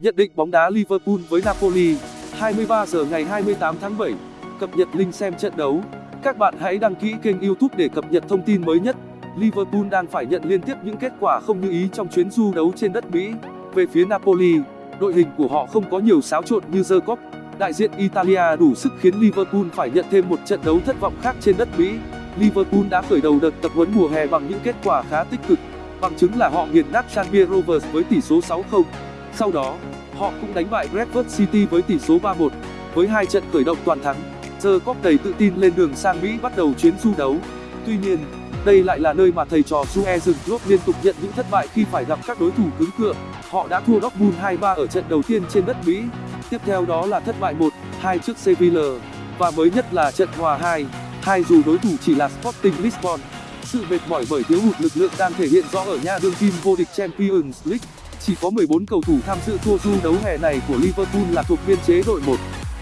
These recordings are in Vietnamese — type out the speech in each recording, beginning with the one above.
Nhận định bóng đá Liverpool với Napoli 23 giờ ngày 28 tháng 7 Cập nhật link xem trận đấu. Các bạn hãy đăng ký kênh youtube để cập nhật thông tin mới nhất. Liverpool đang phải nhận liên tiếp những kết quả không như ý trong chuyến du đấu trên đất Mỹ. Về phía Napoli, đội hình của họ không có nhiều xáo trộn như The Cop Đại diện Italia đủ sức khiến Liverpool phải nhận thêm một trận đấu thất vọng khác trên đất Mỹ. Liverpool đã khởi đầu đợt tập huấn mùa hè bằng những kết quả khá tích cực. Bằng chứng là họ nghiền nát Tranmere Rovers với tỷ số 6-0 Sau đó, họ cũng đánh bại Bradford City với tỷ số 3-1 với hai trận khởi động toàn thắng. The Cop đầy tự tin lên đường sang Mỹ bắt đầu chuyến du đấu. Tuy nhiên đây lại là nơi mà thầy trò Jurgen Klopp liên tục nhận những thất bại khi phải gặp các đối thủ cứng cựa. Họ đã thua Dortmund 2-3 ở trận đầu tiên trên đất Mỹ. Tiếp theo đó là thất bại 1-2 trước Sevilla. Và mới nhất là trận hòa 2-2 dù đối thủ chỉ là Sporting Lisbon sự mệt mỏi bởi thiếu hụt lực lượng đang thể hiện rõ ở nha đương kim vô địch Champions League. Chỉ có 14 cầu thủ tham dự tour du đấu hè này của Liverpool là thuộc biên chế đội 1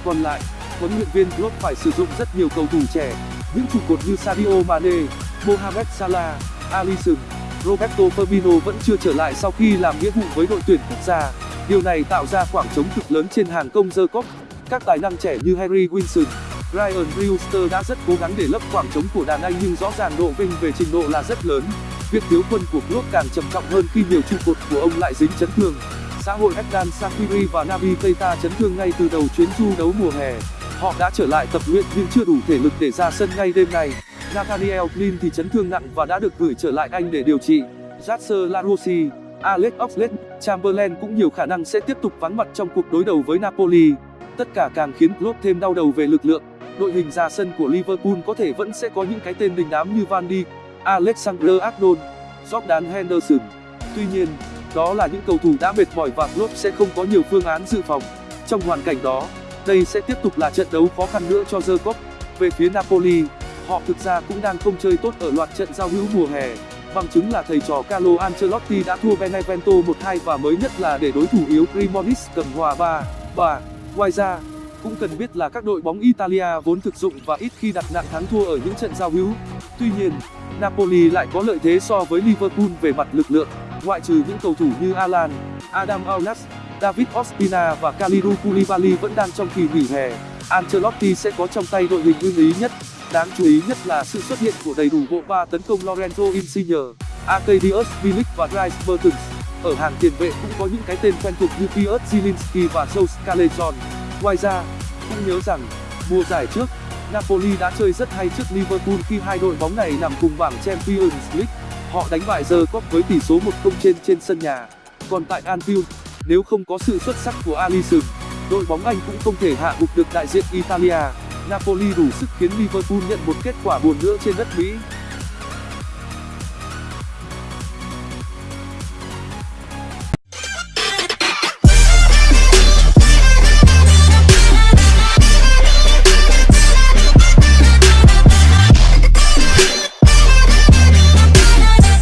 còn lại, huấn luyện viên Klopp phải sử dụng rất nhiều cầu thủ trẻ, những trụ cột như Sadio Mane, Mohamed Salah, Alisson, Roberto Firmino vẫn chưa trở lại sau khi làm nghĩa vụ với đội tuyển quốc gia. Điều này tạo ra khoảng trống cực lớn trên hàng công dơ cốc các tài năng trẻ như Harry Wilson Ryan Brewster đã rất cố gắng để lấp khoảng trống của đàn anh nhưng rõ ràng độ vinh về trình độ là rất lớn. Việc thiếu quân của Klopp càng trầm trọng hơn khi nhiều trụ cột của ông lại dính chấn thương. Xã hội Erdan Sakiri và Naby Keita chấn thương ngay từ đầu chuyến du đấu mùa hè. Họ đã trở lại tập luyện nhưng chưa đủ thể lực để ra sân ngay đêm nay. Nathaniel Klein thì chấn thương nặng và đã được gửi trở lại Anh để điều trị. Jasser Larossi, Alex Oxlade-Chamberlain cũng nhiều khả năng sẽ tiếp tục vắng mặt trong cuộc đối đầu với Napoli. Tất cả càng khiến Klopp thêm đau đầu về lực lượng đội hình ra sân của Liverpool có thể vẫn sẽ có những cái tên đình đám như Van Dijk, Alexander Arnold, Jordan Henderson. Tuy nhiên, đó là những cầu thủ đã mệt mỏi và Klopp sẽ không có nhiều phương án dự phòng. Trong hoàn cảnh đó, đây sẽ tiếp tục là trận đấu khó khăn nữa cho The Cop về phía Napoli, họ thực ra cũng đang không chơi tốt ở loạt trận giao hữu mùa hè. Bằng chứng là thầy trò Carlo Ancelotti đã thua Benevento 1-2 và mới nhất là để đối thủ yếu Cremonese cầm hòa 3-3 ngoài ra cũng cần biết là các đội bóng Italia vốn thực dụng và ít khi đặt nặng thắng thua ở những trận giao hữu. Tuy nhiên, Napoli lại có lợi thế so với Liverpool về mặt lực lượng, ngoại trừ những cầu thủ như Alan, Adam Aulas David Ospina và Kalidou Koulibaly vẫn đang trong kỳ nghỉ hè. Ancelotti sẽ có trong tay đội hình ưng ý nhất. Đáng chú ý nhất là sự xuất hiện của đầy đủ bộ ba tấn công Lorenzo Insigne Arkadiusz Milik và Dries Mertens. Ở hàng tiền vệ cũng có những cái tên quen thuộc như Piotr Zielinski và Joe Callejon ngoài ra, cũng nhớ rằng, mùa giải trước, Napoli đã chơi rất hay trước Liverpool khi hai đội bóng này nằm cùng bảng Champions League. Họ đánh bại The Cop với tỷ số 1-0 trên trên sân nhà. Còn tại Anfield, nếu không có sự xuất sắc của Alisson, đội bóng Anh cũng không thể hạ gục được đại diện Italia. Napoli đủ sức khiến Liverpool nhận một kết quả buồn nữa trên đất Mỹ.